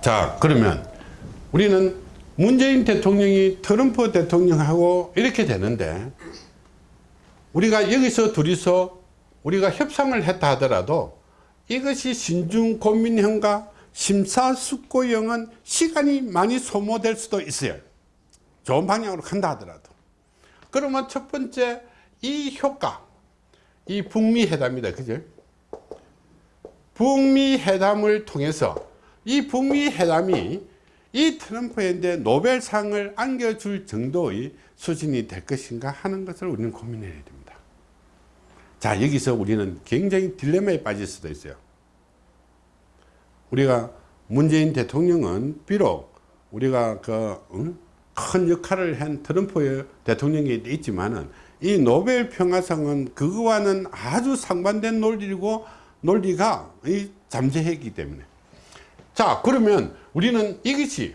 자 그러면 우리는 문재인 대통령이 트럼프 대통령하고 이렇게 되는데 우리가 여기서 둘이서 우리가 협상을 했다 하더라도 이것이 신중고민형과 심사숙고형은 시간이 많이 소모될 수도 있어요. 좋은 방향으로 간다 하더라도. 그러면 첫 번째 이 효과 이 북미 회담이다. 그죠? 북미 회담을 통해서 이 북미 회담이 이 트럼프한테 노벨상을 안겨줄 정도의 수준이 될 것인가 하는 것을 우리는 고민해야 됩니다. 자 여기서 우리는 굉장히 딜레마에 빠질 수도 있어요. 우리가 문재인 대통령은 비록 우리가 그큰 역할을 한 트럼프 대통령이 있지만은 이 노벨 평화상은 그거와는 아주 상반된 논리고 논리가 잠재했기 때문에 자 그러면 우리는 이것이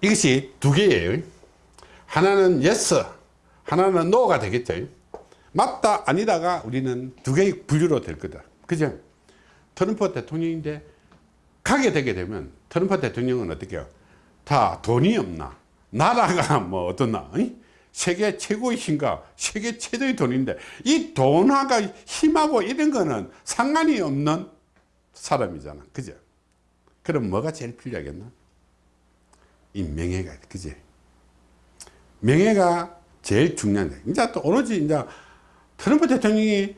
이것이 두 개예요. 하나는 yes 하나는 no가 되겠죠. 맞다 아니다가 우리는 두 개의 분류로 될 거다. 그죠? 트럼프 대통령인데 가게 되게 되면 트럼프 대통령은 어떻게 해요? 다 돈이 없나? 나라가 뭐 어떻나? 이? 세계 최고의 힘과 세계 최대의 돈인데 이 돈하고 힘하고 이런 거는 상관이 없는 사람이잖아. 그죠 그럼 뭐가 제일 필요하겠나? 이 명예가 그지 명예가 제일 중요한데 이제 또 오로지 이제 트럼프 대통령이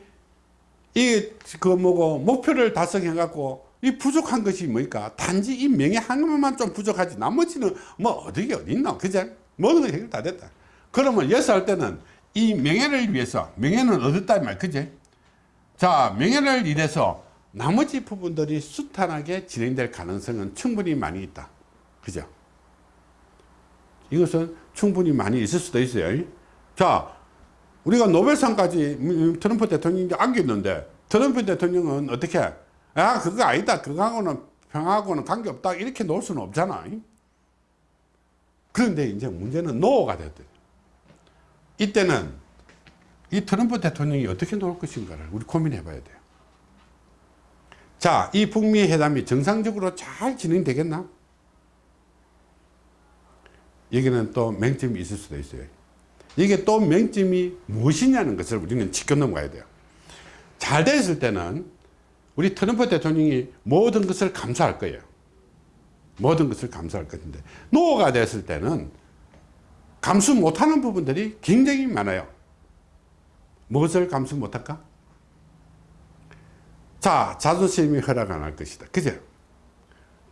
이 그 뭐고 목표를 달성해 갖고 이 부족한 것이 뭐니까? 단지 이 명예 하나만 좀 부족하지 나머지는 뭐 어디 어디 있나 그제? 모든 건 해결 다 됐다. 그러면 예서 할 때는 이 명예를 위해서 명예는 얻었다 말 그제? 자 명예를 위해서 나머지 부분들이 수탄하게 진행될 가능성은 충분히 많이 있다. 그죠? 이것은 충분히 많이 있을 수도 있어요. 자 우리가 노벨상까지 트럼프 대통령이 안겼는데 트럼프 대통령은 어떻게? 아 그거 아니다. 그거하고는 평하고는 관계없다. 이렇게 놓을 수는 없잖아. 그런데 이제 문제는 노가 됐대. 이때는 이 트럼프 대통령이 어떻게 놓을 것인가를 우리 고민해 봐야 돼요 자, 이 북미 회담이 정상적으로 잘 진행되겠나? 여기는 또 맹점이 있을 수도 있어요. 이게 또 맹점이 무엇이냐는 것을 우리는 지켜 넘어가야 돼요. 잘 됐을 때는 우리 트럼프 대통령이 모든 것을 감사할 거예요. 모든 것을 감사할 것인데 노가 됐을 때는 감수 못하는 부분들이 굉장히 많아요. 무엇을 감수 못할까? 자 자존심이 허락 안 할 것이다. 그죠?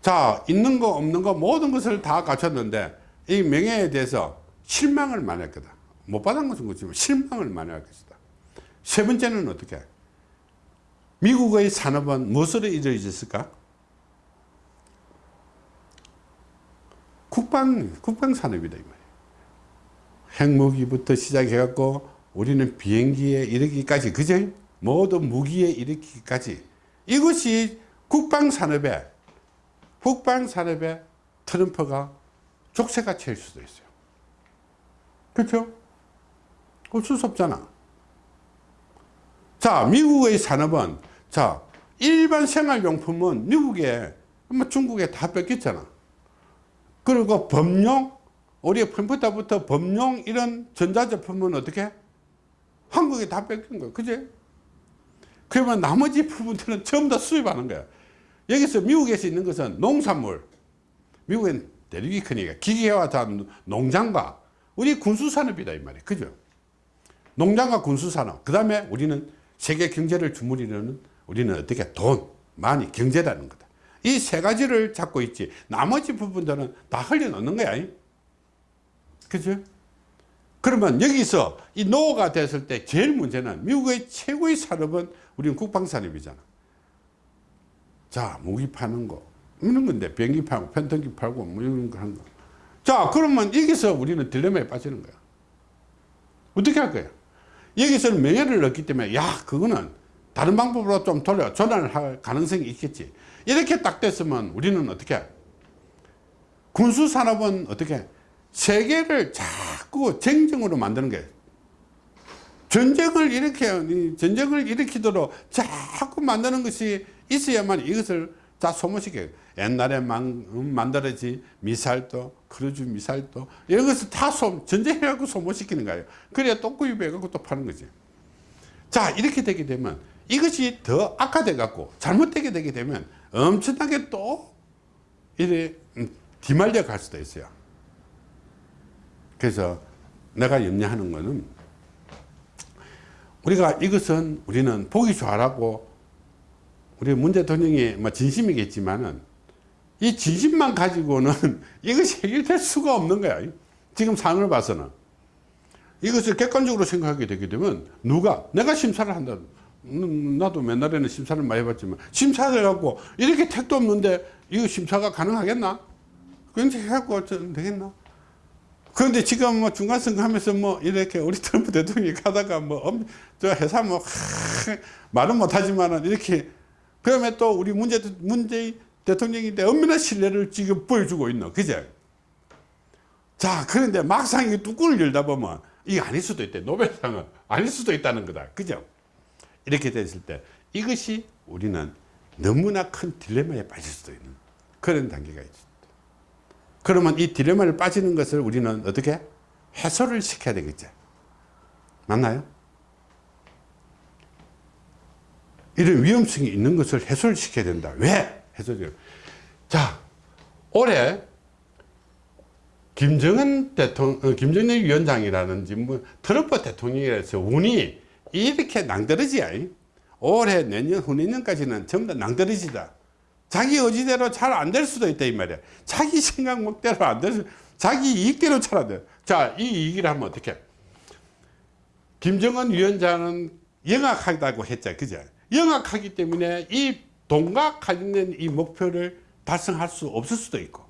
자 있는 거 없는 거 모든 것을 다 갖췄는데 이 명예에 대해서 실망을 많이 할 거다. 못 받은 것은 그렇지만 실망을 많이 할 것이다. 세 번째는 어떻게? 미국의 산업은 무엇으로 이루어졌을까? 국방 국방 산업이다 이 말이에요. 핵무기부터 시작해 갖고 우리는 비행기에 이르기까지 그죠 모든 무기에 일으키기까지 이것이 국방산업에 국방산업에 트럼프가 족쇄가 칠 수도 있어요. 그렇죠? 어쩔 수 없잖아. 자 미국의 산업은 자 일반 생활용품은 미국에 뭐 중국에 다 뺏겼잖아. 그리고 범용 우리 컴퓨터부터 범용 이런 전자제품은 어떻게? 한국에 다 뺏긴 거예요 그제 그러면 나머지 부분들은 전부 다 수입하는 거야. 여기서 미국에서 있는 것은 농산물, 미국엔 대륙이 크니까 기계와 다 농장과 우리 군수산업이다 이 말이에요. 그죠? 농장과 군수산업. 그 다음에 우리는 세계 경제를 주무리는 우리는 어떻게 돈, 많이 경제라는 거다. 이 세 가지를 잡고 있지. 나머지 부분들은 다 흘려놓는 거야. 그죠? 그러면 여기서 이 노가 됐을 때 제일 문제는 미국의 최고의 산업은 우리는 국방산업이잖아. 자, 무기 파는 거. 이런 건데, 비행기 팔고, 편통기 팔고, 뭐 이런 거 하는 거. 자, 그러면 여기서 우리는 딜레마에 빠지는 거야. 어떻게 할 거야? 여기서는 명예를 얻기 때문에, 야, 그거는 다른 방법으로 좀 돌려, 전환을 할 가능성이 있겠지. 이렇게 딱 됐으면 우리는 어떻게 해? 군수산업은 어떻게 세계를 자꾸 쟁쟁으로 만드는 게 전쟁을 일으켜 전쟁을 일으키도록 자꾸 만드는 것이 있어야만 이것을 다 소모시켜 옛날에 만, 음, 만들어진 미사일도 크루즈 미사일도 이런 것을 다 소, 전쟁해갖고 소모시키는 거예요. 그래야 또 구입해갖고 또 파는 거지. 자 이렇게 되게 되면 이것이 더 악화돼 갖고 잘못되게 되게 되면 엄청나게 또 이래 음, 휘말려 갈 수도 있어요 그래서 내가 염려하는 거는 우리가 이것은 우리는 보기 좋아라고 우리 문 대통령이 뭐 진심이겠지만은 이 진심만 가지고는 이것이 해결될 수가 없는 거야. 지금 상황을 봐서는. 이것을 객관적으로 생각하게 되게 되면 누가 내가 심사를 한다. 음, 나도 맨날에는 심사를 많이 해봤지만 심사를 해갖고 이렇게 택도 없는데 이거 심사가 가능하겠나? 굉장히 해갖고 되겠나? 그런데 지금 뭐 중간선거 하면서 뭐 이렇게 우리 트럼프 대통령이 가다가 뭐저 회사 뭐 하, 말은 못하지만은 이렇게 그러면 또 우리 문제 문재인 대통령인데 얼마나 신뢰를 지금 보여주고 있노. 그제? 자 그런데 막상 이 뚜껑을 열다 보면 이게 아닐 수도 있대. 노벨상은 아닐 수도 있다는 거다. 그죠? 이렇게 됐을 때 이것이 우리는 너무나 큰 딜레마에 빠질 수도 있는 그런 단계가 있습니다 그러면 이 딜레마를 빠지는 것을 우리는 어떻게 해소를 시켜야 되겠죠 맞나요? 이런 위험성이 있는 것을 해소를 시켜야 된다. 왜? 해소죠. 자 올해 김정은 대통령 어, 김정일 위원장이라는지 뭐 트럼프 대통령이라서 운이 이렇게 낭떠러지야. 올해 내년 후내년까지는 전부 다 낭떠러지다 자기 의지대로 잘 안 될 수도 있다 이 말이야. 자기 생각대로 안 될 수 자기 이익대로 잘 안 돼. 자 이 이익을 하면 어떻게? 김정은 위원장은 영악하다고 했죠. 그죠? 영악하기 때문에 이 돈과 관련된 이 목표를 달성할 수 없을 수도 있고.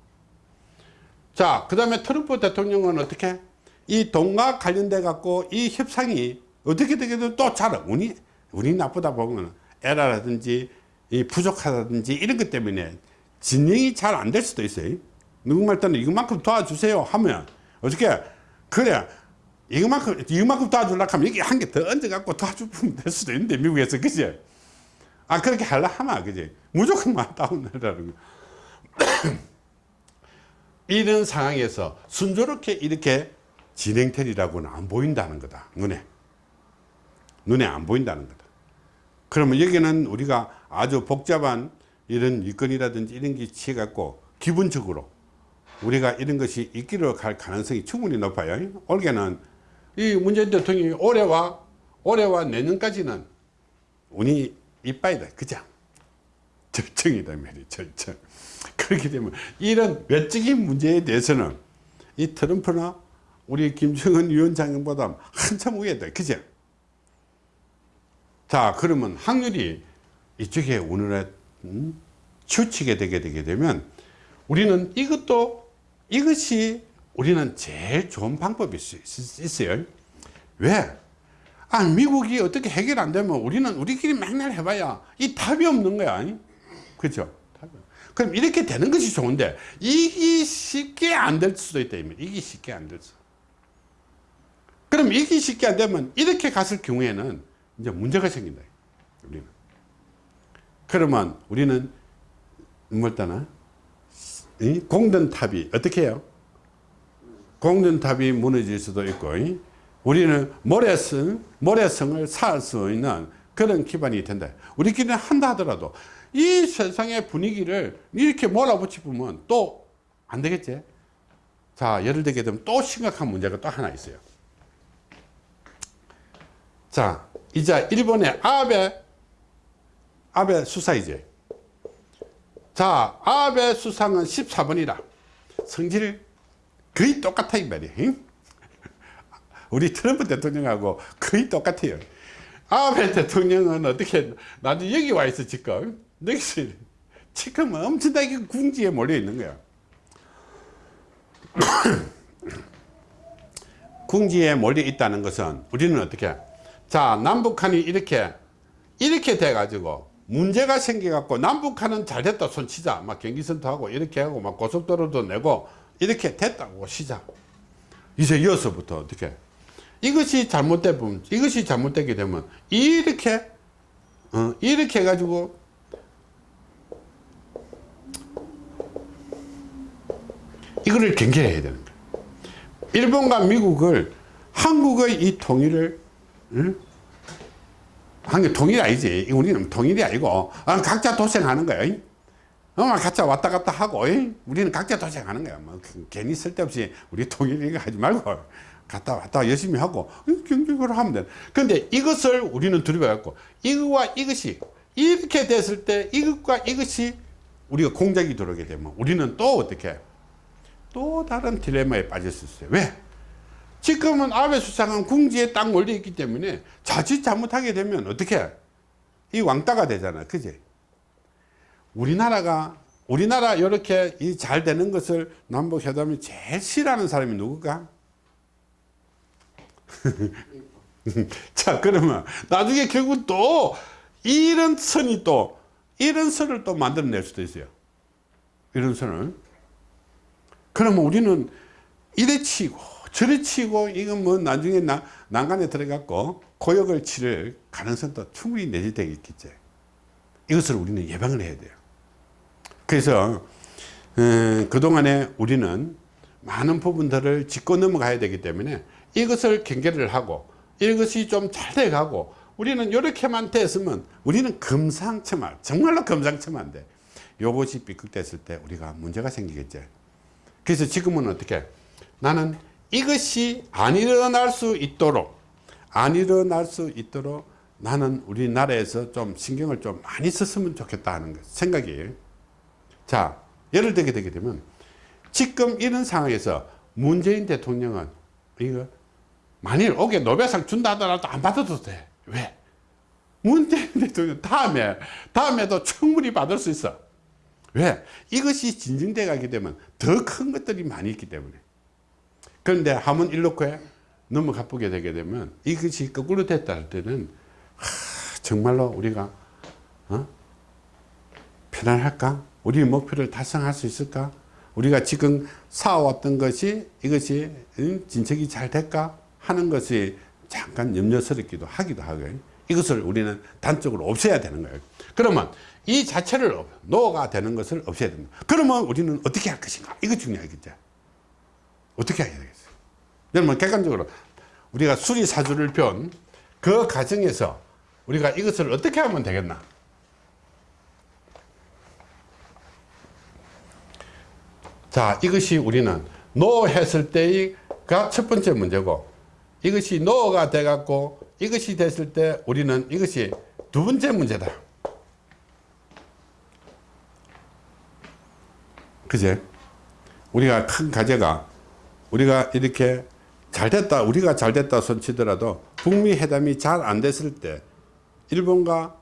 자그 다음에 트럼프 대통령은 어떻게? 이 돈과 관련돼 갖고 이 협상이 어떻게 되게든 또 잘 운이 운이 나쁘다 보면 에라라든지 이 부족하다든지 이런 것 때문에 진행이 잘 안 될 수도 있어요. 누구말 때는 이것만큼 도와주세요 하면 어떻게 그래 이것만큼 이것만큼 도와주려고 하면 이게 한개 더 얹어 갖고 도와주면 될 수도 있는데 미국에서. 그지? 아 그렇게 하려 하면 그지. 무조건 다운되라는 거. 이런 상황에서 순조롭게 이렇게 진행되리라고는 안 보인다는 거다. 눈에. 눈에 안 보인다는 거다 그러면 여기는 우리가 아주 복잡한 이런 일건이라든지 이런 게 취해 갖고 기본적으로 우리가 이런 것이 있기로 갈 가능성이 충분히 높아요. 올해는 이 문재인 대통령이 올해와 올해와 내년까지는 운이 이빠이다. 그죠? 절정이다 말이 절정. 그렇게 되면 이런 외적인 문제에 대해서는 이 트럼프나 우리 김정은 위원장보다 한참 위에다 그죠 자 그러면 확률이 이쪽에 오늘에 음, 치우치게 되게 되게 되면 우리는 이것도 이것이 우리는 제일 좋은 방법일 수 있어요. 왜? 아 미국이 어떻게 해결 안 되면 우리는 우리끼리 맨날 해봐야 이 답이 없는 거야. 그죠? 그럼 이렇게 되는 것이 좋은데 이게 쉽게 안 될 수도 있다 이게 쉽게 안될 수. 그럼 이게 쉽게 안 되면 이렇게 갔을 경우에는 이제 문제가 생긴다 우리는. 그러면 우리는 뭘따나? 공든탑이 어떻게 해요? 공든탑이 무너질 수도 있고 우리는 모래성, 모래성을 쌓을 수 있는 그런 기반이 된다. 우리끼리는 한다 하더라도 이 세상의 분위기를 이렇게 몰아붙이면 또 안 되겠지? 자 예를 들게 되면 또 심각한 문제가 또 하나 있어요. 자 이제 일본의 아베 아베 수사이제. 자 아베 수상은 14번이라. 성질 거의 똑같아 이 말이에요 우리 트럼프 대통령하고 거의 똑같아요. 아베 대통령은 어떻게 나도 여기 와 있어 지금. 여기서 지금 엄청나게 궁지에 몰려 있는 거야. 궁지에 몰려 있다는 것은 우리는 어떻게 자 남북한이 이렇게 이렇게 돼 가지고 문제가 생겨 갖고 남북한은 잘 됐다 손치자. 막 경기선도 하고 이렇게 하고 막 고속도로도 내고 이렇게 됐다고 시작 이제 이어서부터 어떻게? 이것이 잘못되면 이것이 잘못되게 되면 이렇게 어, 이렇게 해가지고 이거를 경계해야 되는 거예요 일본과 미국을 한국의 이 통일을 응? 한게 통일이 아니지. 우리는 통일이 아니고. 아, 각자 도생하는 거야 어, 각자 왔다 갔다 하고 이? 우리는 각자 도생하는 거야. 뭐, 그, 괜히 쓸데없이 우리 통일 이거 하지 말고 갔다 왔다 열심히 하고 경쟁으로 하면 돼. 근데 이것을 우리는 두려워갖고 이것과 이것이 이렇게 됐을 때 이것과 이것이 우리가 공작이 들어오게 되면 우리는 또 어떻게? 또 다른 딜레마에 빠질 수 있어요. 왜? 지금은 아베 수상은 궁지에 딱 몰려 있기 때문에 자칫 잘못하게 되면 어떻게 이 왕따가 되잖아. 그지 우리나라가 우리나라 이렇게 이 잘 되는 것을 남북 회담이 제일 싫어하는 사람이 누굴까 자 그러면 나중에 결국 또 이런 선이 또 이런 선을 또 만들어낼 수도 있어요. 이런 선을. 그러면 우리는 이래 치고 저리 치고 이건 뭐 나중에 나, 난간에 들어갔고 고역을 치를 가능성도 충분히 내재되겠지. 이것을 우리는 예방을 해야 돼요. 그래서 음, 그동안에 우리는 많은 부분들을 짚고 넘어가야 되기 때문에 이것을 경계를 하고 이것이 좀 잘 돼가고 우리는 이렇게만 됐으면 우리는 금상첨화 정말로 금상첨화인데 요것이 삐끗됐을 때 우리가 문제가 생기겠죠 그래서 지금은 어떻게? 나는 이것이 안 일어날 수 있도록 안 일어날 수 있도록 나는 우리나라에서 좀 신경을 좀 많이 썼으면 좋겠다 하는 생각이에요 자 예를 들게 되게 되면 지금 이런 상황에서 문재인 대통령은 이거 만일 오게 노벨상 준다 하더라도 안 받아도 돼 왜? 문재인 대통령 다음에 다음에도 충분히 받을 수 있어 왜? 이것이 진정돼 가게 되면 더 큰 것들이 많이 있기 때문에 그런데 한번 일로코에 넘어가 보게 되게 되면 이것이 거꾸로 됐다 할 때는 하, 정말로 우리가 어? 편안할까? 우리 목표를 달성할 수 있을까? 우리가 지금 쌓아왔던 것이 이것이 진척이 잘 될까? 하는 것이 잠깐 염려스럽기도 하기도 하고요. 이것을 우리는 단적으로 없애야 되는 거예요. 그러면 이 자체를 노가 되는 것을 없애야 됩니다. 그러면 우리는 어떻게 할 것인가? 이거 중요하겠죠. 어떻게 해야 되겠어요? 여러분 객관적으로 우리가 수리사주를 편그 과정에서 우리가 이것을 어떻게 하면 되겠나? 자 이것이 우리는 노 했을 때가 첫 번째 문제고 이것이 노가 돼 갖고 이것이 됐을 때 우리는 이것이 두 번째 문제다. 그제? 우리가 큰 과제가 우리가 이렇게 잘 됐다 우리가 잘 됐다 손치더라도 북미 회담이 잘 안 됐을 때 일본과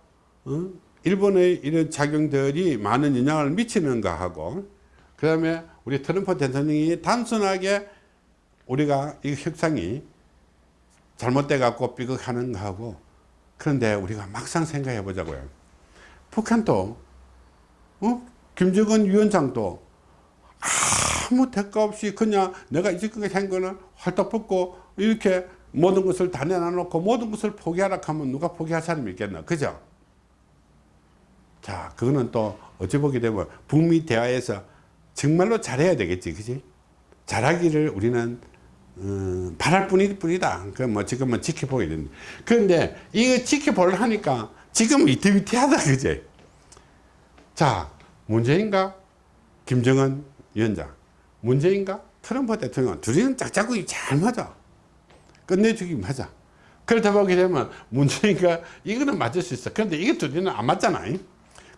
어? 일본의 이런 작용들이 많은 영향을 미치는가 하고 그 다음에 우리 트럼프 대통령이 단순하게 우리가 이 협상이 잘못돼 갖고 삐걱하는 거 하고 그런데 우리가 막상 생각해 보자고요 북한도 어? 김정은 위원장도 아무 대가 없이 그냥 내가 이제까지 한 거는 활떡 벗고 이렇게 모든 것을 다 내놔놓고 모든 것을 포기하라 하면 누가 포기할 사람이 있겠나? 그죠? 자 그거는 또 어찌 보게 되면 북미 대화에서 정말로 잘해야 되겠지 그지? 잘하기를 우리는 음, 바랄 뿐일 뿐이다. 그 뭐 지금은 지켜보게 되는 그런데 이거 지켜보려 하니까 지금 위태위태하다 그지? 자 문제인가 김정은 위원장. 문재인가 트럼프 대통령 둘이는 짝짝꿍이 잘 맞아 끝내주기 하자 그렇다 보게 되면 문재인과 이거는 맞을 수 있어 그런데 이게 둘이는 안 맞잖아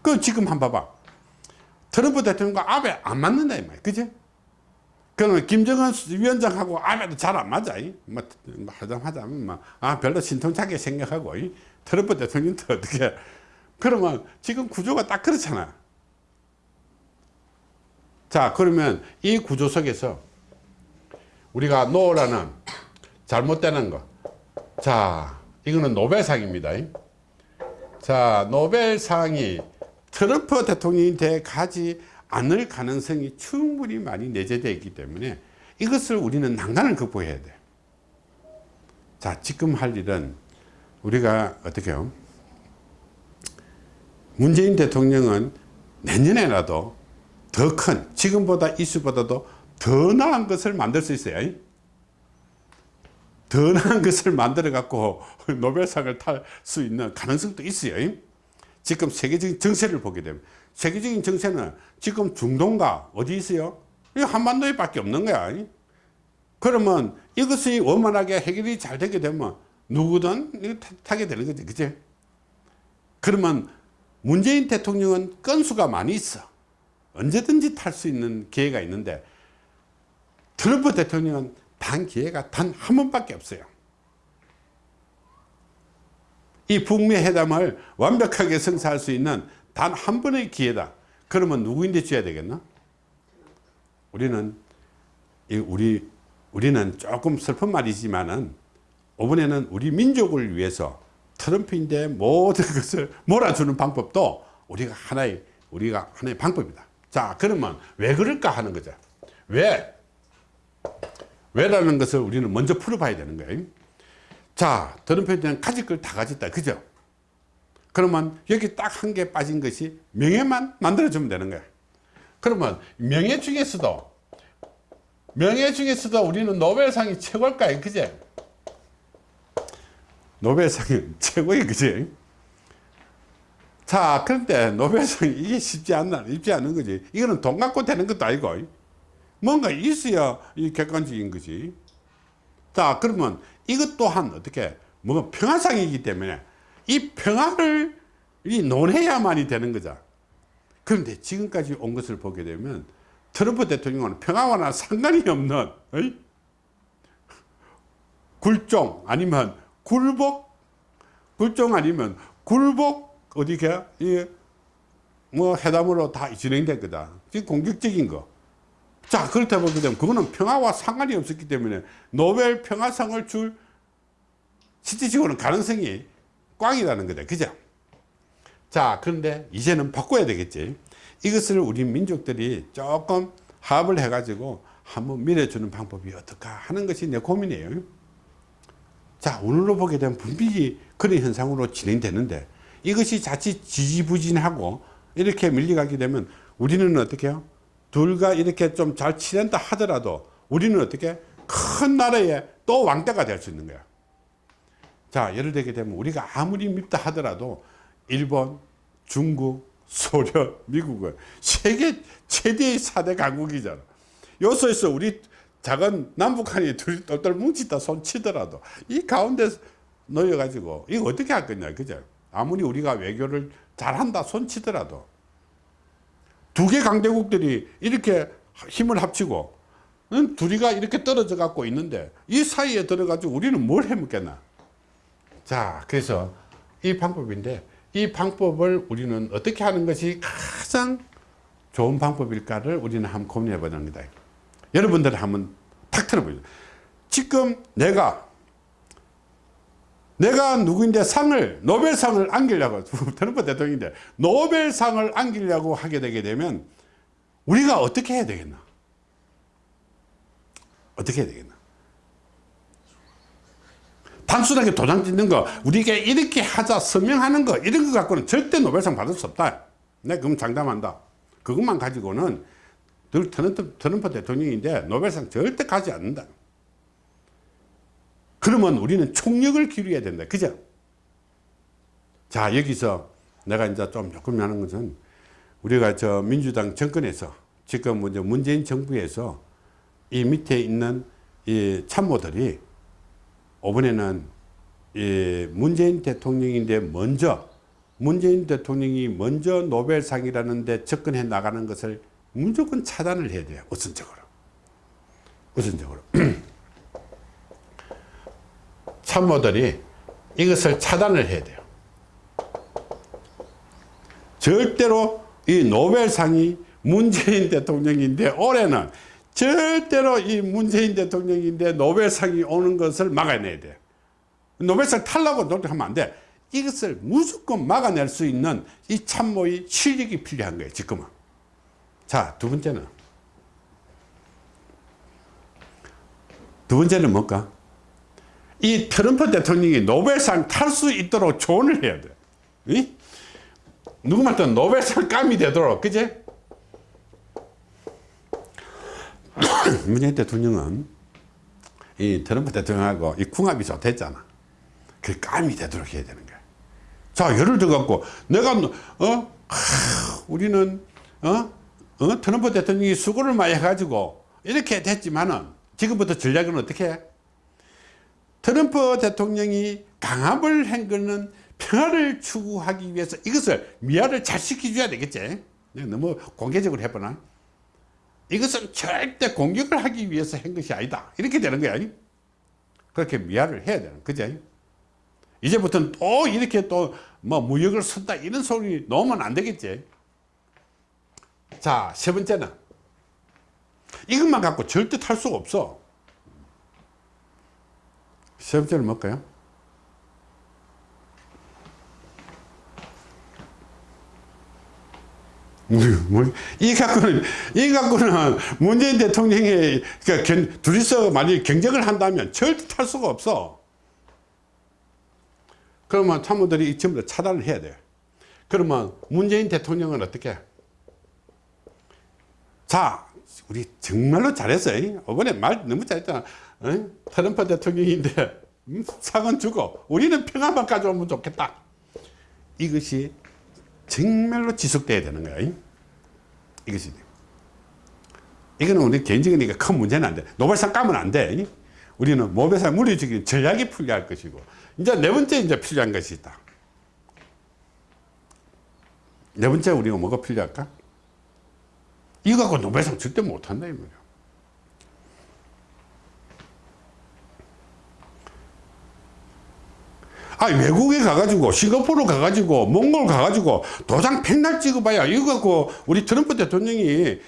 그 지금 한번 봐봐 트럼프 대통령과 아베 안 맞는다 이 말, 그지? 그러면 김정은 위원장하고 아베도 잘 안 맞아. 뭐, 뭐 하자면, 뭐, 아, 별로 신통차게 생각하고, 트럼프 대통령도 어떻게. 그러면 지금 구조가 딱 그렇잖아. 자 그러면 이 구조 속에서 우리가 노라는 잘못되는 거 자 이거는 노벨상입니다. 자 노벨상이 트럼프 대통령한테 가지 않을 가능성이 충분히 많이 내재되어 있기 때문에 이것을 우리는 난간을 극복해야 돼. 자, 지금 할 일은 우리가 어떻게 요? 문재인 대통령은 내년에라도 더 큰 지금보다 이슈보다도 더 나은 것을 만들 수 있어요. 더 나은 것을 만들어 갖고 노벨상을 탈 수 있는 가능성도 있어요. 지금 세계적인 정세를 보게 되면 세계적인 정세는 지금 중동과 어디 있어요? 이 한반도에 밖에 없는 거야. 그러면 이것이 원만하게 해결이 잘 되게 되면 누구든 타게 되는 거지. 그치? 그러면 문재인 대통령은 건수가 많이 있어. 언제든지 탈 수 있는 기회가 있는데 트럼프 대통령은 단 기회가 단 한 번밖에 없어요. 이 북미 회담을 완벽하게 성사할 수 있는 단 한 번의 기회다. 그러면 누구인데 줘야 되겠나? 우리는 이 우리 우리는 조금 슬픈 말이지만은 이번에는 우리 민족을 위해서 트럼프인데 모든 것을 몰아주는 방법도 우리가 하나의 우리가 하나의 방법이다. 자 그러면 왜 그럴까 하는 거죠. 왜? 왜라는 것을 우리는 먼저 풀어봐야 되는 거예요. 자, 트럼프한테는 가질 걸 다 가졌다. 그죠? 그러면 여기 딱 한 개 빠진 것이 명예만 만들어주면 되는 거야. 그러면 명예 중에서도, 명예 중에서도 우리는 노벨상이 최고일까요? 그제? 노벨상이 최고의 그지? 자, 그런데 노벨상이 이게 쉽지 않나, 쉽지 않은 거지. 이거는 돈 갖고 되는 것도 아니고. 뭔가 있어야 이 객관적인 거지. 자, 그러면 이것 또한 어떻게, 뭐 평화상이기 때문에 이 평화를 이 논해야만이 되는 거죠. 그런데 지금까지 온 것을 보게 되면 트럼프 대통령은 평화와는 상관이 없는 어이? 굴종 아니면 굴복 굴종 아니면 굴복 어디게 이뭐 회담으로 다 진행된 거다. 지금 공격적인 거. 자 그렇다 보게 되면 그거는 평화와 상관이 없었기 때문에 노벨 평화상을 줄 실질적으로는 가능성이 꽝이라는 거다. 그죠? 자 그런데 이제는 바꿔야 되겠지. 이것을 우리 민족들이 조금 합을 해 가지고 한번 밀어주는 방법이 어떨까 하는 것이 내 고민이에요. 자 오늘로 보게 되면 분명히 그런 현상으로 진행되는데 이것이 자칫 지지부진하고 이렇게 밀려가게 되면 우리는 어떻게 해요? 둘과 이렇게 좀잘 치른다 하더라도 우리는 어떻게 큰 나라의 또 왕따가 될 수 있는 거야. 자 예를 들게 되면 우리가 아무리 밉다 하더라도 일본, 중국, 소련, 미국은 세계 최대의 4대 강국이잖아. 요소에서 우리 작은 남북한이 둘이 똘똘 뭉치다 손 치더라도 이 가운데 놓여가지고 이거 어떻게 할 거냐 그죠? 아무리 우리가 외교를 잘한다 손 치더라도 두 개 강대국들이 이렇게 힘을 합치고 응? 둘이가 이렇게 떨어져 갖고 있는데 이 사이에 들어가지고 우리는 뭘 해먹겠나? 자 그래서 이 방법인데 이 방법을 우리는 어떻게 하는 것이 가장 좋은 방법일까를 우리는 한번 고민해 보는 겁니다. 여러분들 한번 탁 틀어보죠. 지금 내가 내가 누구인데 상을 노벨상을 안기려고 트럼프 대통령인데 노벨상을 안기려고 하게 되게 되면 우리가 어떻게 해야 되겠나? 어떻게 해야 되겠나? 단순하게 도장 찍는 거 우리에게 이렇게 하자 서명하는 거 이런 거 갖고는 절대 노벨상 받을 수 없다. 내가 그럼 장담한다. 그것만 가지고는 늘 트럼프, 트럼프 대통령인데 노벨상 절대 가지 않는다 그러면 우리는 총력을 기울여야 된다. 그죠? 자, 여기서 내가 이제 좀 조금 하는 것은 우리가 저 민주당 정권에서 지금 먼저 문재인 정부에서 이 밑에 있는 이 참모들이 이번에는 이 문재인 대통령인데 먼저 문재인 대통령이 먼저 노벨상이라는 데 접근해 나가는 것을 무조건 차단을 해야 돼요. 우선적으로. 우선적으로. 참모들이 이것을 차단을 해야 돼요. 절대로 이 노벨상이 문재인 대통령인데 올해는 절대로 이 문재인 대통령인데 노벨상이 오는 것을 막아내야 돼요. 노벨상 탈라고 노력하면 안 돼. 이것을 무조건 막아낼 수 있는 이 참모의 실력이 필요한 거예요. 지금은. 자, 두 번째는 두 번째는 뭘까? 이 트럼프 대통령이 노벨상 탈 수 있도록 조언을 해야 돼. 이? 누구한테 노벨상 감이 되도록, 그제? 문재인 대통령은 이 트럼프 대통령하고 이 궁합이 좋댔잖아. 그 감이 되도록 해야 되는 거야. 자, 예를 들어갖고, 내가, 어, 하, 우리는, 어, 어, 트럼프 대통령이 수고를 많이 해가지고, 이렇게 됐지만은, 지금부터 전략은 어떻게 해? 트럼프 대통령이 강압을 한 거는 평화를 추구하기 위해서 이것을 미화를 잘 시켜줘야 되겠지. 내가 너무 공개적으로 해보나? 이것은 절대 공격을 하기 위해서 한 것이 아니다. 이렇게 되는 거야. 그렇게 미화를 해야 되는 거지. 이제부터는 또 이렇게 또 뭐 무역을 쓴다 이런 소리 넣으면 안 되겠지. 자, 세 번째는 이것만 갖고 절대 탈 수가 없어. 세 번째는 뭘까요? 뭐, 이 갖고는, 이 갖고는 문재인 대통령이 그러니까 둘이서 만약 경쟁을 한다면 절대 탈 수가 없어. 그러면 참모들이 이 전부 다 차단을 해야 돼요. 그러면 문재인 대통령은 어떻게? 자, 우리 정말로 잘했어요. 이번에 말 너무 잘했잖아. 어? 트럼프 대통령인데 음, 상은 주고 우리는 평화만 가져오면 좋겠다. 이것이 정말로 지속돼야 되는 거야. 이것이. 이거는 우리 개인적이니까 큰 문제는 안 돼. 노벨상 까면 안 돼. 우리는 노벨상 물리적인 전략이 필요할 것이고. 이제 네 번째 이제 필요한 것이 있다. 네 번째 우리가 뭐가 필요할까? 이거 갖고 노벨상 절대 못한다, 이 말이야. 아 외국에 가가지고 싱가포르 가가지고 몽골 가가지고 도장 백날 찍어봐야 이거 갖고 우리 트럼프 대통령이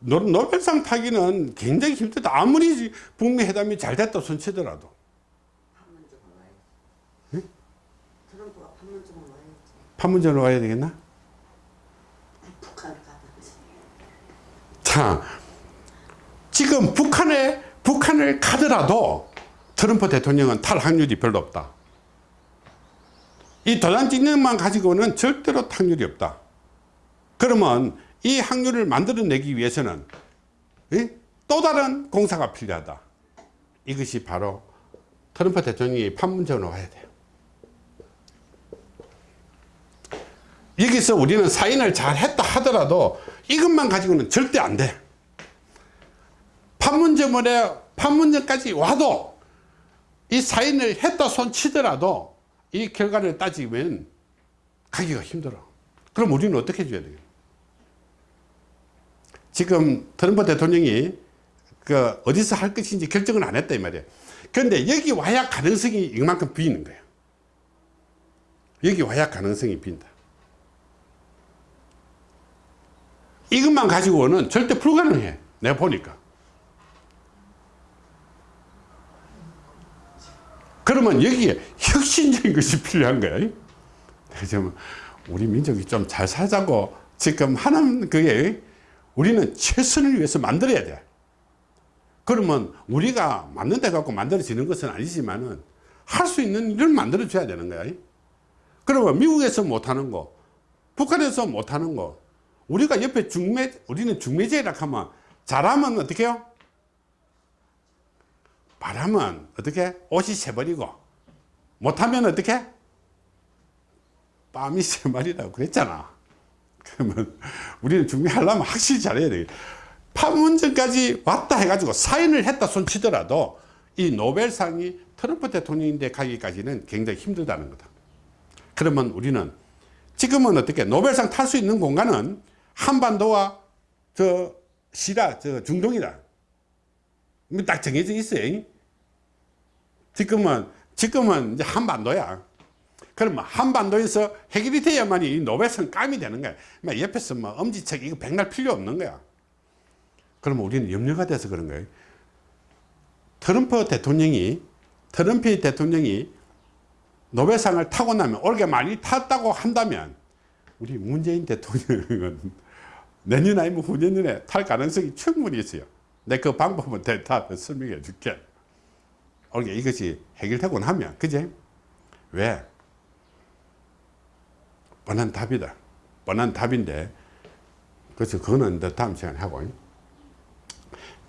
노- 노벨상 타기는 굉장히 힘들다 아무리 북미 회담이 잘 됐다 손치더라도 와야지. 판문점으로 와야 되겠나? 자 지금 북한에 북한을 가더라도 트럼프 대통령은 탈 확률이 별로 없다 이 것만 가지고는 절대로 확률이 없다 그러면 이 확률을 만들어내기 위해서는 이? 또 다른 공사가 필요하다 이것이 바로 트럼프 대통령이 판문점으로 와야 돼요 여기서 우리는 사인을 잘 했다 하더라도 이것만 가지고는 절대 안 돼. 판문점에 판문점까지 와도 이 사인을 했다 손 치더라도 이 결과를 따지면 가기가 힘들어. 그럼 우리는 어떻게 해줘야 돼요? 지금 트럼프 대통령이 그 어디서 할 것인지 결정을 안 했다 이 말이에요. 그런데 여기 와야 가능성이 이만큼 비는 거예요. 여기 와야 가능성이 빈다. 이것만 가지고는 절대 불가능해. 내가 보니까. 그러면 여기에 혁신적인 것이 필요한 거야. 좀 우리 민족이 좀 잘 살자고 지금 하는 그게 우리는 최선을 위해서 만들어야 돼. 그러면 우리가 만든 데 갖고 만들어지는 것은 아니지만은 할 수 있는 일을 만들어 줘야 되는 거야. 그러면 미국에서 못하는 거, 북한에서 못하는 거, 우리가 옆에 중매, 우리는 중매제라 하면 잘하면 어떻게 해요? 바라면 어떻게? 옷이 새버리고 못하면 어떻게? 빰이 새말이라고 그랬잖아. 그러면 우리는 중매하려면 확실히 잘해야 돼. 판문점까지 왔다 해가지고 사인을 했다 손치더라도 이 노벨상이 트럼프 대통령인데 가기까지는 굉장히 힘들다는 거다. 그러면 우리는 지금은 어떻게 노벨상 탈 수 있는 공간은 한반도와 저 시라 저 중동이다. 딱 정해져 있어요. 지금은 지금은 이제 한반도야. 그러면 한반도에서 해결이 돼야만이 이 노벨상 감이 되는 거야. 막 옆에서 뭐 엄지척 이거 백날 필요 없는 거야. 그러면 우리는 염려가 돼서 그런 거예요. 트럼프 대통령이 트럼프 대통령이 노벨상을 타고 나면 올게 많이 탔다고 한다면 우리 문재인 대통령은 내년 아니면 후년에 탈 가능성이 충분히 있어요. 내 그 방법은 다 설명해 줄게. 올게 이것이 해결되고 나면, 그제? 왜? 뻔한 답이다. 뻔한 답인데, 그래서 그거는 다음 시간에 하고.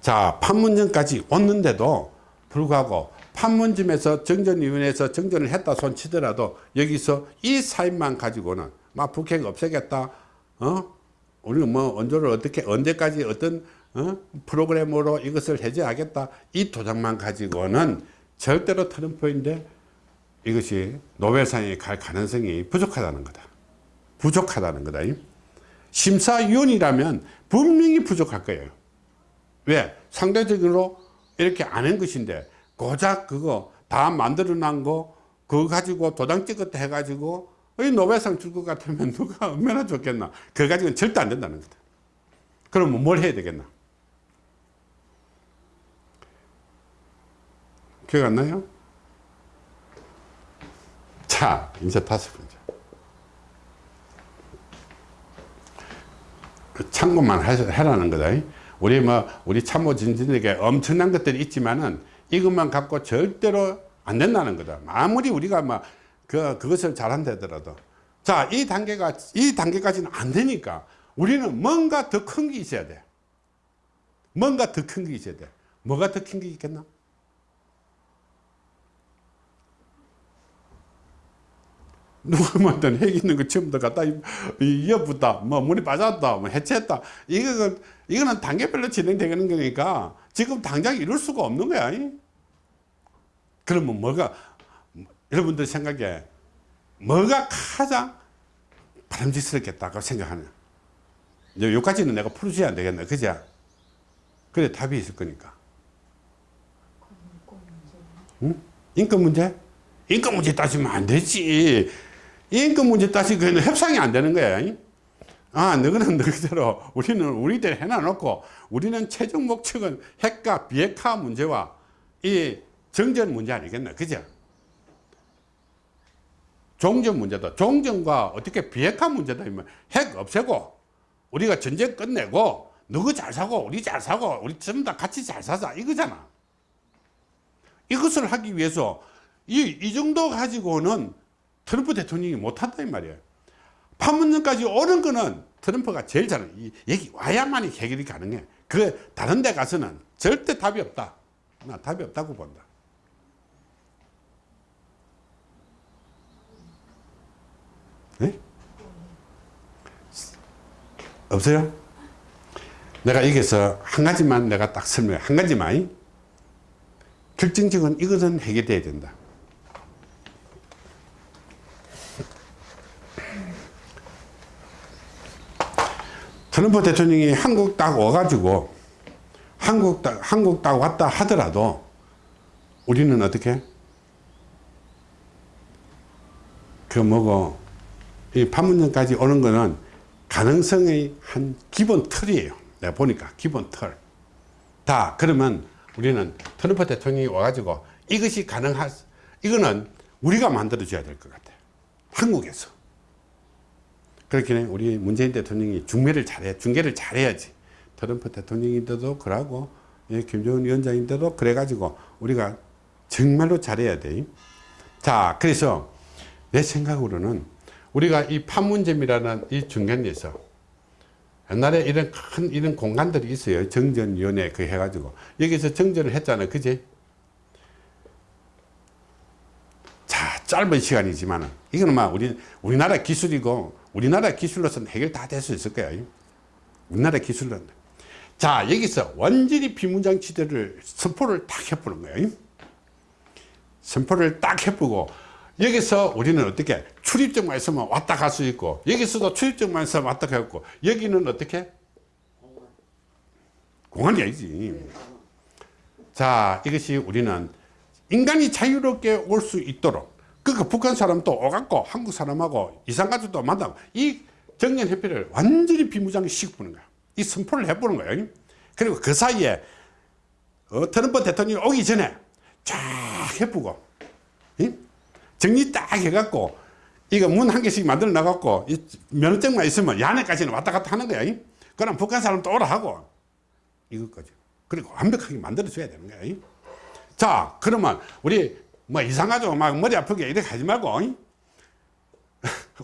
자 판문점까지 왔는데도 불구하고 판문점에서 정전위원회에서 정전을 했다 손 치더라도 여기서 이 사인만 가지고는 막 북핵 없애겠다 어 우리는 뭐 언조를 어떻게 언제까지 어떤 어? 프로그램으로 이것을 해제하겠다. 이 도장만 가지고는 절대로 트럼프인데 이것이 노벨상에 갈 가능성이 부족하다는 거다. 부족하다는 거다. 심사위원이라면 분명히 부족할 거예요. 왜? 상대적으로 이렇게 안한 것인데 고작 그거 다 만들어 놓은 거 그거 가지고 도장 찍었다 해가지고 이 노벨상 줄 것 같으면 누가 얼마나 좋겠나. 그거 가지고는 절대 안 된다는 거다. 그러면 뭘 해야 되겠나 기억 안 나요? 자 이제 다섯 번째 그 참고만 하- 해라는 거다. 우리 뭐 우리 참모 진진에게 엄청난 것들이 있지만은 이것만 갖고 절대로 안 된다는 거다. 아무리 우리가 막 그 그것을 잘한다더라도 자 이 단계가 이 단계까지는 안 되니까 우리는 뭔가 더 큰 게 있어야 돼. 뭔가 더 큰 게 있어야 돼. 뭐가 더 큰 게 있겠나? 누가 만든 핵 있는 거 처음부터 갖다 이어붙다, 뭐 문이 빠졌다, 뭐 해체했다. 이거는 이거는 단계별로 진행되는 거니까 지금 당장 이룰 수가 없는 거야. 이? 그러면 뭐가 여러분들 생각에 뭐가 가장 바람직스럽겠다고 생각하냐? 여기까지는 내가 풀어줘야 안 되겠네, 그죠? 그래 답이 있을 거니까. 응? 인권 문제? 인권 문제 따지면 안 되지. 인권 문제 따지면 협상이 안 되는 거야. 아, 너희는 너희대로 우리는 우리대로 해놔놓고 우리는 최종 목적은 핵과 비핵화 문제와 이 정전 문제 아니겠나. 그죠? 종전 문제도 종전과 어떻게 비핵화 문제다 핵 없애고 우리가 전쟁 끝내고 너희 잘 사고 우리 잘 사고 우리 전부 다 같이 잘 사자 이거잖아. 이것을 하기 위해서 이, 이 정도 가지고는 트럼프 대통령이 못한다 이 말이에요. 판문점까지 오는 거는 트럼프가 제일 잘해. 이- 여기 와야만이 해결이 가능해. 그 다른 데 가서는 절대 답이 없다. 나 답이 없다고 본다. 네? 없어요? 내가 여기서 한 가지만 내가 딱 설명해. 한 가지만. 결정적인 이것은 해결돼야 된다. 트럼프 대통령이 한국 딱 와가지고 한국 딱, 한국 딱 왔다 하더라도 우리는 어떻게? 그 뭐고, 이 판문점까지 오는 거는 가능성의 한 기본 틀이에요. 내가 보니까 기본 틀. 다 그러면 우리는 트럼프 대통령이 와가지고 이것이 가능할 이거는 우리가 만들어줘야 될 것 같아요. 한국에서. 그렇게 우리 문재인 대통령이 중매를 잘해 중계를 잘해야지. 트럼프 대통령인데도 그러고 예, 김정은 위원장인데도 그래가지고 우리가 정말로 잘해야 돼. 자, 그래서 내 생각으로는 우리가 이 판문점이라는 이 중간에서 옛날에 이런 큰 이런 공간들이 있어요. 정전위원회 그 해가지고 여기서 정전을 했잖아요. 그지? 자, 짧은 시간이지만은 이거는 막 우리 우리나라 기술이고 우리나라 기술로서는 해결 다 될 수 있을 거야. 우리나라 기술로는. 자, 여기서 완전히 비문장치들을 선포를 딱 해보는 거예요. 선포를 딱 해보고 여기서 우리는 어떻게 출입증만 있으면 왔다 갈 수 있고 여기서도 출입증만 있으면 왔다 가고 여기는 어떻게 공간이 아니지 자 이것이 우리는 인간이 자유롭게 올 수 있도록 그러니까 북한 사람도 오갖고 한국 사람하고 이산가족도 만나고 이 정년협회를 완전히 비무장에 시켜보는 거야 이 선포를 해보는 거예요 그리고 그 사이에 어, 트럼프 대통령이 오기 전에 쫙 해보고 응? 정리 딱 해갖고 이거 문 한 개씩 만들어 나갖고 이 면허증만 있으면 야내까지는 왔다 갔다 하는 거야 응? 그럼 북한 사람 또 오라 하고 이것까지 그리고 완벽하게 만들어 줘야 되는 거야 응? 자 그러면 우리 뭐 이상하죠 막 머리 아프게 이렇게 하지 말고 응?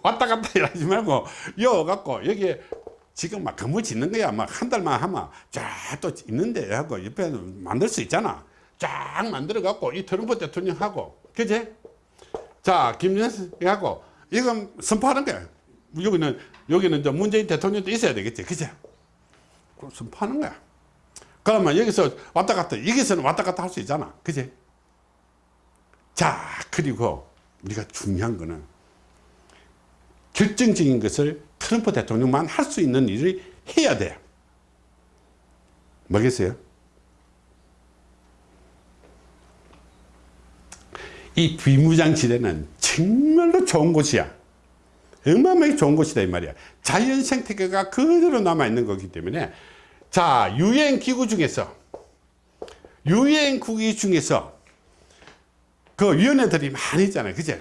왔다 갔다 하지 말고 여 갖고 여기에 지금 막 건물 짓는 거야. 막 한 달만 하면 쫙또 있는데 하고 옆에 만들 수 있잖아. 쫙 만들어 갖고 이 트럼프 대통령하고 그제? 자 김정은하고 이건 선포하는 거야. 여기는 여기는 이제 문재인 대통령도 있어야 되겠지. 그제? 선포하는 거야. 그러면 여기서 왔다 갔다 여기서는 왔다 갔다 할 수 있잖아. 그제? 자 그리고 우리가 중요한 거는 결정적인 것을 트럼프 대통령만 할 수 있는 일을 해야 돼. 뭐겠어요? 이 비무장지대는 정말로 좋은 곳이야. 어마어마하게 좋은 곳이다 이 말이야. 자연 생태계가 그대로 남아있는 거기 때문에 자 유엔 기구 중에서 유엔 국기 중에서 그 위원회들이 많이 있잖아요. 그제?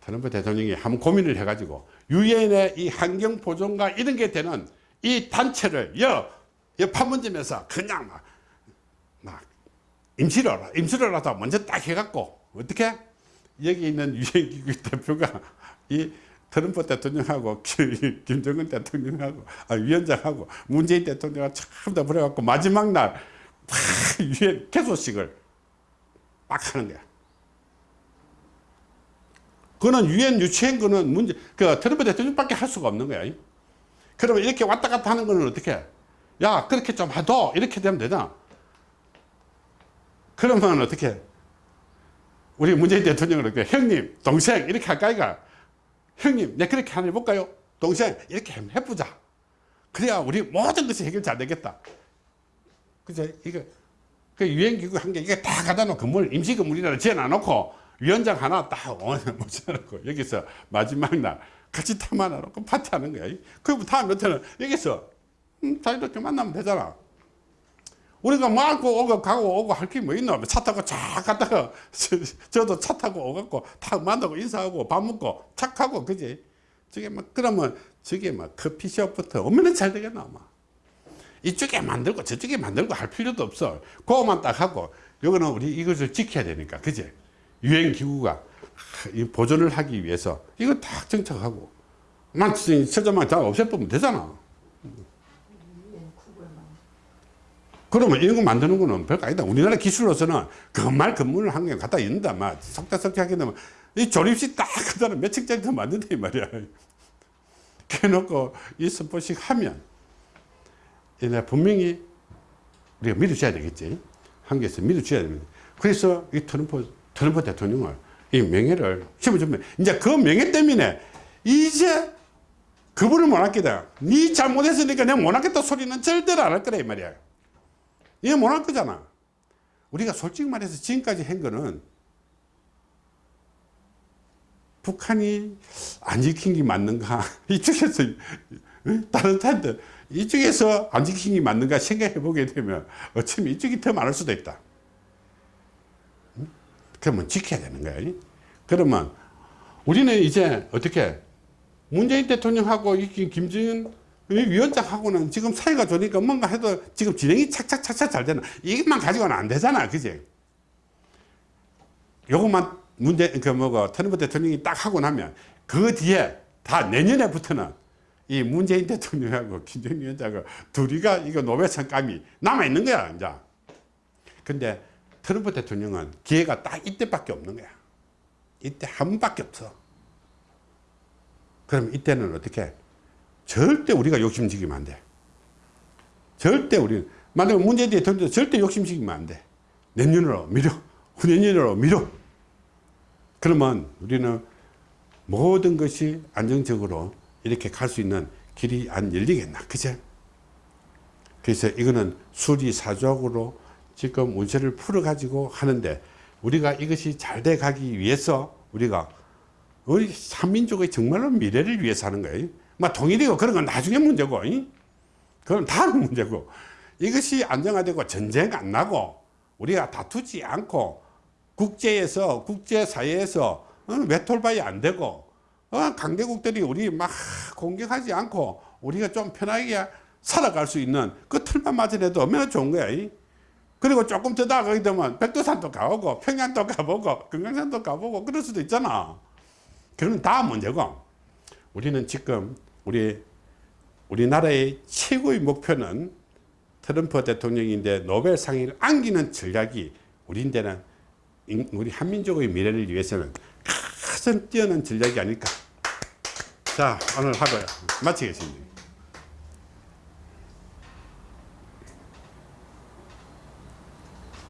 트럼프 대통령이 한번 고민을 해가지고 유엔의 이 환경 보존과 이런 게 되는 이 단체를 여, 여 판문점에서 그냥 막, 막 임시로 임시로라도 먼저 딱 해갖고 어떻게 여기 있는 유엔 기구 대표가 이 트럼프 대통령하고 기- 김정은 대통령하고 아, 위원장하고 문재인 대통령하고 참다 그래갖고 마지막 날팍 유엔 개소식을 막 하는 거야. 그거는 유엔 유치한 거는 문제, 그 트럼프 대통령밖에 할 수가 없는 거야. 그러면 이렇게 왔다 갔다 하는 거는 어떻게 해? 야, 그렇게 좀 해도 이렇게 되면 되잖아. 그러면 어떻게 해? 우리 문재인 대통령은 이렇게 형님, 동생 이렇게 할까 이가 형님, 내 그렇게 하나 해볼까요? 동생 이렇게 해보자. 그래야 우리 모든 것이 해결 잘 되겠다. 그죠? 이거 그 유엔기구 한 개 이게 다 갖다 놓고 건물 임시 건물이라 지어놔 놓고 위원장 하나 딱 모셔놓고 여기서 마지막 날 같이 탐하나 놓고 파티하는 거야. 그럼 다음 몇해는 여기서 음, 다 이렇게 만나면 되잖아. 우리가 말고 오고 가고 오고 할 게 뭐 있나? 차 타고 쫙 갔다가 저, 도 차 타고 오갖고 탁 만나고 인사하고 밥 먹고 착하고 그지? 저게 막 그러면 저게 막 커피숍부터 얼마나 잘 되겠나 아마. 이쪽에 만들고 저쪽에 만들고 할 필요도 없어. 그거만 딱 하고 여기는 우리 이것을 지켜야 되니까 그지? 유엔 기구가 이 보존을 하기 위해서 이거 딱 정착하고 만 서점만 다 없애보면 되잖아. 그러면 이런 거 만드는 거는 별거 아니다. 우리나라 기술로서는 그말 건물을 한개 갖다 있는다. 막 석다석다 하게 되면 이 조립식 딱 그다음에 몇 층짜리 더 만든다 이 말이야. 그래놓고 이 선포식 하면 얘네 분명히 우리가 믿어줘야 되겠지. 한국에서 믿어줘야 됩니다. 그래서 이 트럼프, 트럼프 대통령을 이 명예를 심어주면 이제 그 명예 때문에 이제 그분을 못 하겠다. 네 잘못했으니까 내가 못 하겠다 소리는 절대로 안 할 거라 이 말이야. 이게 못할 거잖아. 우리가 솔직히 말해서 지금까지 한 거는 북한이 안 지킨 게 맞는가? 이쪽에서 다른 타인들 이쪽에서 안 지킨 게 맞는가 생각해 보게 되면 어쩌면 이쪽이 더 많을 수도 있다. 응? 그러면 지켜야 되는 거야. 이? 그러면 우리는 이제 어떻게 문재인 대통령하고 김정은 위원장하고는 지금 사이가 좋으니까 뭔가 해도 지금 진행이 착착착착 잘 되나 이것만 가지고는 안 되잖아 그지 요것만 문제 그 뭐고 트럼프 대통령이 딱 하고 나면 그 뒤에 다 내년에부터는 이 문재인 대통령하고 김정은 위원장하고 둘이가 이거 노벨상 감이 남아 있는 거야 이제 근데 트럼프 대통령은 기회가 딱 이때밖에 없는 거야 이때 한 번밖에 없어 그럼 이때는 어떻게 절대 우리가 욕심지기면 안 돼. 절대 우리 만약에 문재인 대통령도 절대 욕심지기면 안 돼. 내년으로 미뤄. 후내년으로 미뤄. 그러면 우리는 모든 것이 안정적으로 이렇게 갈 수 있는 길이 안 열리겠나. 그죠? 그래서 이거는 수리사족으로 지금 운세를 풀어 가지고 하는데 우리가 이것이 잘 돼 가기 위해서 우리가 우리 한민족의 정말로 미래를 위해서 하는 거예요. 막 통일이고 그런 건 나중에 문제고, 이? 그건 다른 문제고. 이것이 안정화되고 전쟁 안 나고 우리가 다투지 않고 국제에서, 국제사회에서 어, 외톨바이 안 되고 어, 강대국들이 우리 막 공격하지 않고 우리가 좀 편하게 살아갈 수 있는 그 틀만 맞아내도 얼마나 좋은 거야. 그리고 조금 더 나가게 되면 백두산도 가보고 평양도 가보고 금강산도 가보고 그럴 수도 있잖아. 그건 다 문제고 우리는 지금 우리 우리나라의 최고의 목표는 트럼프 대통령인데 노벨상을 안기는 전략이 우리인데는 우리 한민족의 미래를 위해서는 가장 뛰어난 전략이 아닐까. 자 오늘 하고요. 마치겠습니다.